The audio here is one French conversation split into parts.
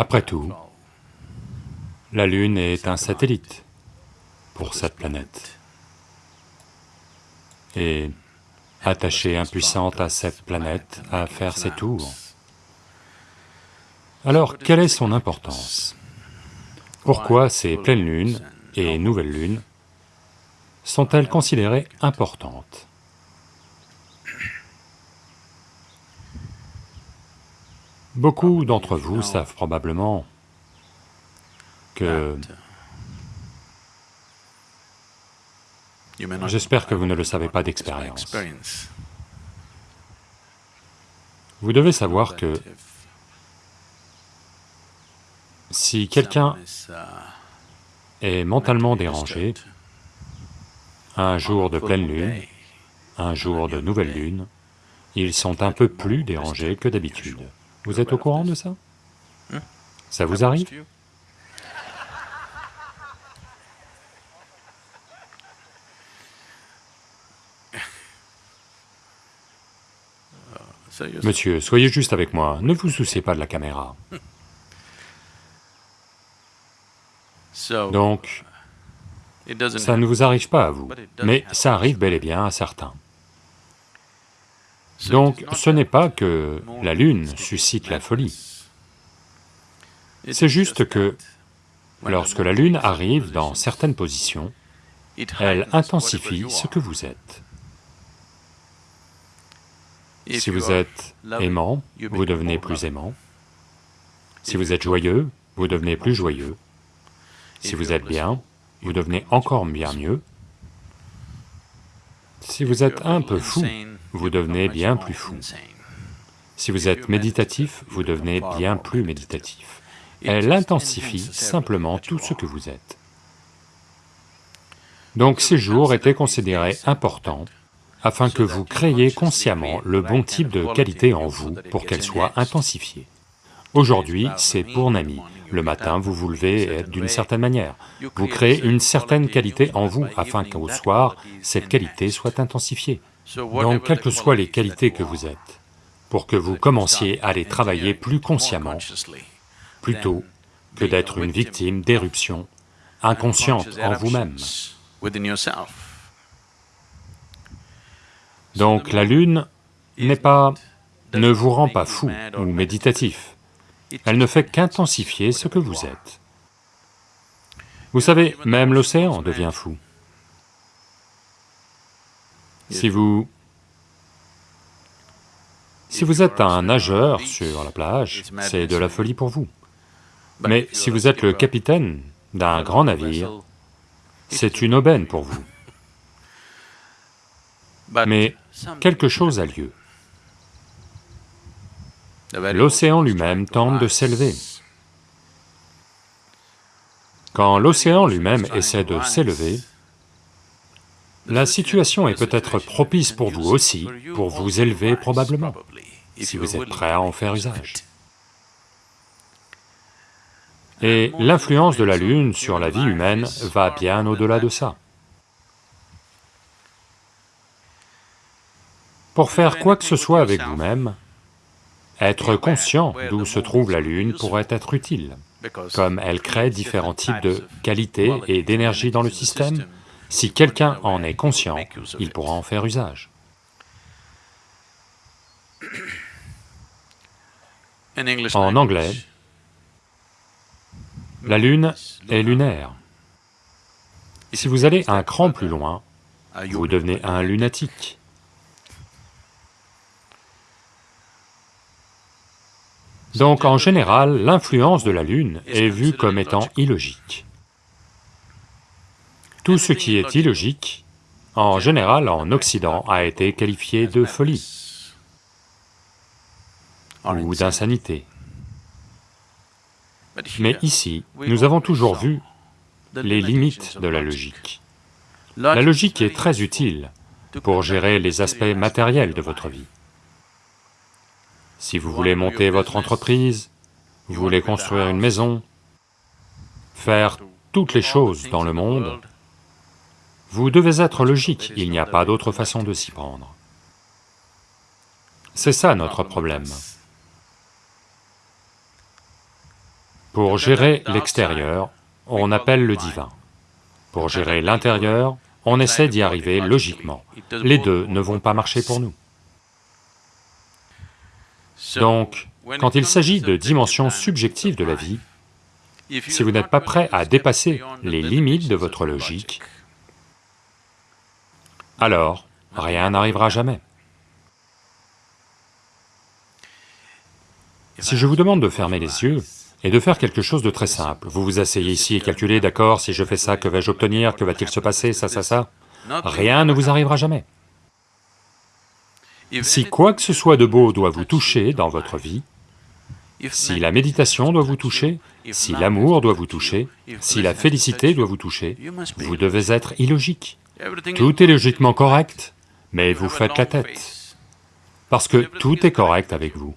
Après tout, la Lune est un satellite pour cette planète. Et attachée impuissante à cette planète à faire ses tours. Alors, quelle est son importance? Pourquoi ces pleines lunes et nouvelles lunes sont-elles considérées importantes? Beaucoup d'entre vous savent probablement que... J'espère que vous ne le savez pas d'expérience. Vous devez savoir que si quelqu'un est mentalement dérangé, un jour de pleine lune, un jour de nouvelle lune, ils sont un peu plus dérangés que d'habitude. Vous êtes au courant de ça Ça vous arrive Monsieur, soyez juste avec moi, ne vous souciez pas de la caméra. Donc, ça ne vous arrive pas à vous, mais ça arrive bel et bien à certains. Donc, ce n'est pas que la Lune suscite la folie, c'est juste que lorsque la Lune arrive dans certaines positions, elle intensifie ce que vous êtes. Si vous êtes aimant, vous devenez plus aimant. Si vous êtes joyeux, vous devenez plus joyeux. Si vous êtes bien, vous devenez encore bien mieux. Si vous êtes un peu fou, vous devenez bien plus fou. Si vous êtes méditatif, vous devenez bien plus méditatif. Elle intensifie simplement tout ce que vous êtes. Donc ces jours étaient considérés importants afin que vous créiez consciemment le bon type de qualité en vous pour qu'elle soit intensifiée. Aujourd'hui, c'est pour Nami. Le matin, vous vous levez d'une certaine manière. Vous créez une certaine qualité en vous afin qu'au soir, cette qualité soit intensifiée. Donc, quelles que soient les qualités que vous êtes, pour que vous commenciez à les travailler plus consciemment, plutôt que d'être une victime d'éruption inconsciente en vous-même. Donc la lune n'est pas... ne vous rend pas fou ou méditatif, elle ne fait qu'intensifier ce que vous êtes. Vous savez, même l'océan devient fou. Si vous... Si vous êtes un nageur sur la plage, c'est de la folie pour vous. Mais si vous êtes le capitaine d'un grand navire, c'est une aubaine pour vous. Mais quelque chose a lieu. L'océan lui-même tente de s'élever. Quand l'océan lui-même essaie de s'élever, la situation est peut-être propice pour vous aussi, pour vous élever probablement, si vous êtes prêt à en faire usage. Et l'influence de la Lune sur la vie humaine va bien au-delà de ça. Pour faire quoi que ce soit avec vous-même, être conscient d'où se trouve la Lune pourrait être utile, comme elle crée différents types de qualités et d'énergie dans le système, si quelqu'un en est conscient, il pourra en faire usage. En anglais, la Lune est lunaire. Si vous allez un cran plus loin, vous devenez un lunatique. Donc en général, l'influence de la Lune est vue comme étant illogique. Tout ce qui est illogique, en général en Occident, a été qualifié de folie ou d'insanité. Mais ici, nous avons toujours vu les limites de la logique. La logique est très utile pour gérer les aspects matériels de votre vie. Si vous voulez monter votre entreprise, vous voulez construire une maison, faire toutes les choses dans le monde, vous devez être logique, il n'y a pas d'autre façon de s'y prendre. C'est ça notre problème. Pour gérer l'extérieur, on appelle le divin. Pour gérer l'intérieur, on essaie d'y arriver logiquement. Les deux ne vont pas marcher pour nous. Donc, quand il s'agit de dimensions subjectives de la vie, si vous n'êtes pas prêt à dépasser les limites de votre logique, alors rien n'arrivera jamais. Si je vous demande de fermer les yeux et de faire quelque chose de très simple, vous vous asseyez ici et calculez, d'accord, si je fais ça, que vais-je obtenir, que va-t-il se passer, ça, ça, ça, rien ne vous arrivera jamais. Si quoi que ce soit de beau doit vous toucher dans votre vie, si la méditation doit vous toucher, si l'amour doit vous toucher, si la félicité doit vous toucher, vous devez être illogique. Tout est logiquement correct, mais vous faites la tête, parce que tout est correct avec vous.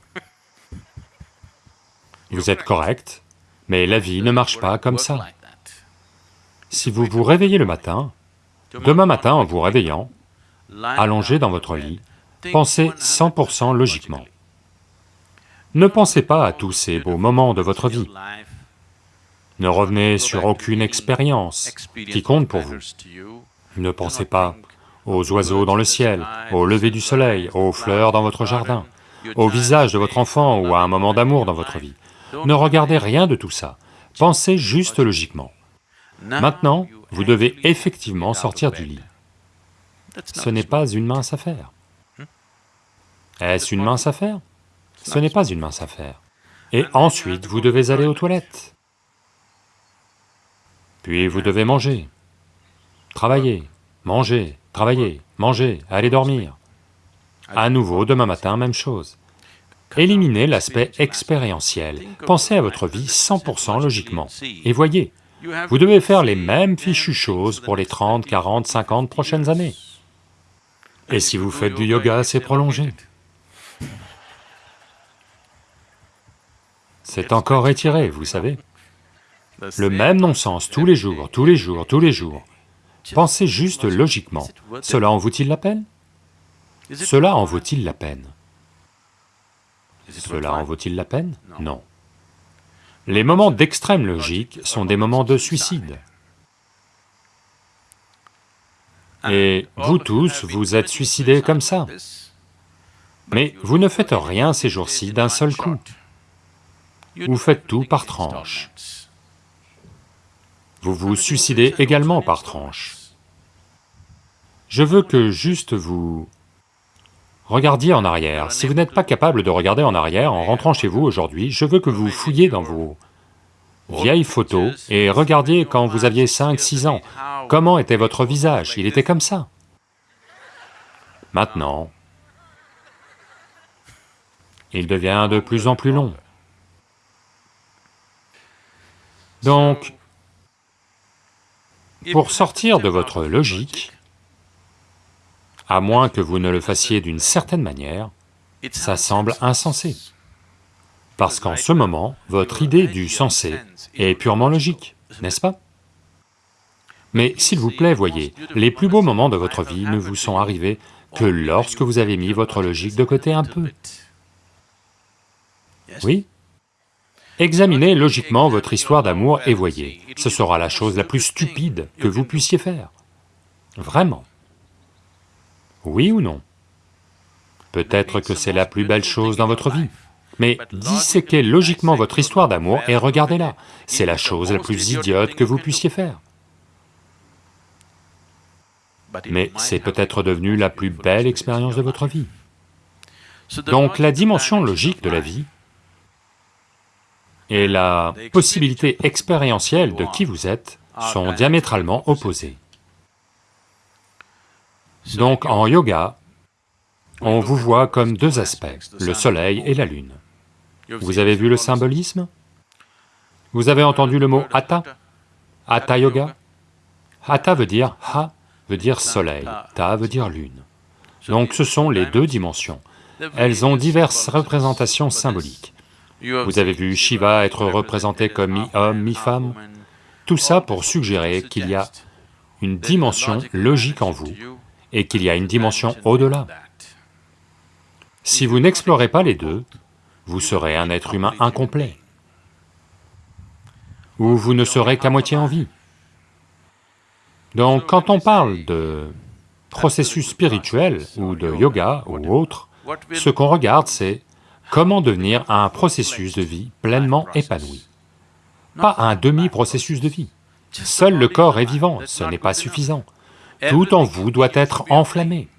Vous êtes correct, mais la vie ne marche pas comme ça. Si vous vous réveillez le matin, demain matin en vous réveillant, allongé dans votre lit, pensez 100% logiquement. Ne pensez pas à tous ces beaux moments de votre vie. Ne revenez sur aucune expérience qui compte pour vous. Ne pensez pas aux oiseaux dans le ciel, au lever du soleil, aux fleurs dans votre jardin, au visage de votre enfant ou à un moment d'amour dans votre vie. Ne regardez rien de tout ça, pensez juste logiquement. Maintenant, vous devez effectivement sortir du lit. Ce n'est pas une mince affaire. Est-ce une mince affaire? Ce n'est pas une mince affaire. Et ensuite, vous devez aller aux toilettes. Puis vous devez manger, travailler, manger, travailler, manger, aller dormir. À nouveau, demain matin, même chose. Éliminez l'aspect expérientiel, pensez à votre vie 100% logiquement, et voyez, vous devez faire les mêmes fichues choses pour les 30, 40, 50 prochaines années. Et si vous faites du yoga assez prolongé, c'est encore étiré, vous savez. Le même non-sens tous les jours, tous les jours, tous les jours. Pensez juste logiquement, cela en vaut-il la peine? Cela en vaut-il la peine? Cela en vaut-il la peine? Non. Les moments d'extrême logique sont des moments de suicide. Et vous tous, vous êtes suicidés comme ça. Mais vous ne faites rien ces jours-ci d'un seul coup. Vous faites tout par tranche. Vous vous suicidez également par tranche. Je veux que juste vous Regardiez en arrière. Si vous n'êtes pas capable de regarder en arrière en rentrant chez vous aujourd'hui, je veux que vous fouilliez dans vos vieilles photos et regardiez quand vous aviez 5, 6 ans, comment était votre visage, il était comme ça. Maintenant, il devient de plus en plus long. Donc, pour sortir de votre logique, à moins que vous ne le fassiez d'une certaine manière, ça semble insensé. Parce qu'en ce moment, votre idée du sensé est purement logique, n'est-ce pas? Mais s'il vous plaît, voyez, les plus beaux moments de votre vie ne vous sont arrivés que lorsque vous avez mis votre logique de côté un peu. Oui? Examinez logiquement votre histoire d'amour et voyez, ce sera la chose la plus stupide que vous puissiez faire. Vraiment. Oui ou non? Peut-être que c'est la plus belle chose dans votre vie, mais disséquez logiquement votre histoire d'amour et regardez-la, c'est la chose la plus idiote que vous puissiez faire. Mais c'est peut-être devenu la plus belle expérience de votre vie. Donc la dimension logique de la vie et la possibilité expérientielle de qui vous êtes sont diamétralement opposées. Donc en yoga, on vous voit comme deux aspects, le soleil et la lune. Vous avez vu le symbolisme? Vous avez entendu le mot Hatha? Hatha Yoga? Hatha veut dire Ha veut dire soleil, Ta veut dire lune. Donc ce sont les deux dimensions. Elles ont diverses représentations symboliques. Vous avez vu Shiva être représenté comme mi-homme, mi-femme, tout ça pour suggérer qu'il y a une dimension logique en vous et qu'il y a une dimension au-delà. Si vous n'explorez pas les deux, vous serez un être humain incomplet. ou vous ne serez qu'à moitié en vie. Donc quand on parle de processus spirituel ou de yoga ou autre, ce qu'on regarde c'est comment devenir un processus de vie pleinement épanoui, pas un demi-processus de vie. Seul le corps est vivant, ce n'est pas suffisant. Tout en vous doit être enflammé.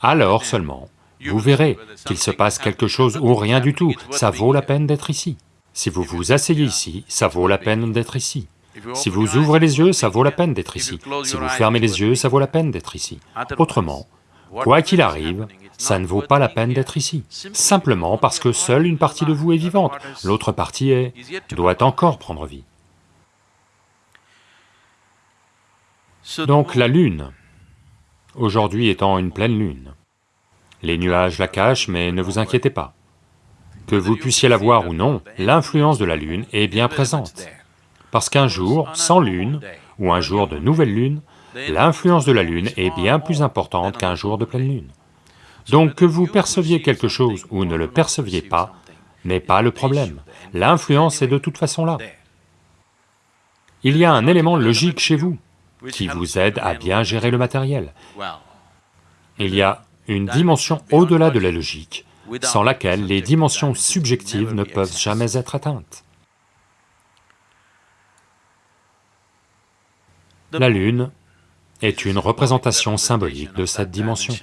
Alors seulement, vous verrez qu'il se passe quelque chose ou rien du tout, ça vaut la peine d'être ici. Si vous vous asseyez ici, ça vaut la peine d'être ici. Si vous ouvrez les yeux, ça vaut la peine d'être ici. Si vous fermez les yeux, ça vaut la peine d'être ici. Autrement, quoi qu'il arrive, ça ne vaut pas la peine d'être ici, simplement parce que seule une partie de vous est vivante, l'autre partie est... doit encore prendre vie. Donc la lune, aujourd'hui étant une pleine lune, les nuages la cachent, mais ne vous inquiétez pas. Que vous puissiez la voir ou non, l'influence de la lune est bien présente. Parce qu'un jour sans lune, ou un jour de nouvelle lune, l'influence de la lune est bien plus importante qu'un jour de pleine lune. Donc que vous perceviez quelque chose ou ne le perceviez pas, n'est pas le problème, l'influence est de toute façon là. Il y a un élément logique chez vous qui vous aide à bien gérer le matériel. Il y a une dimension au-delà de la logique, sans laquelle les dimensions subjectives ne peuvent jamais être atteintes. La Lune est une représentation symbolique de cette dimension.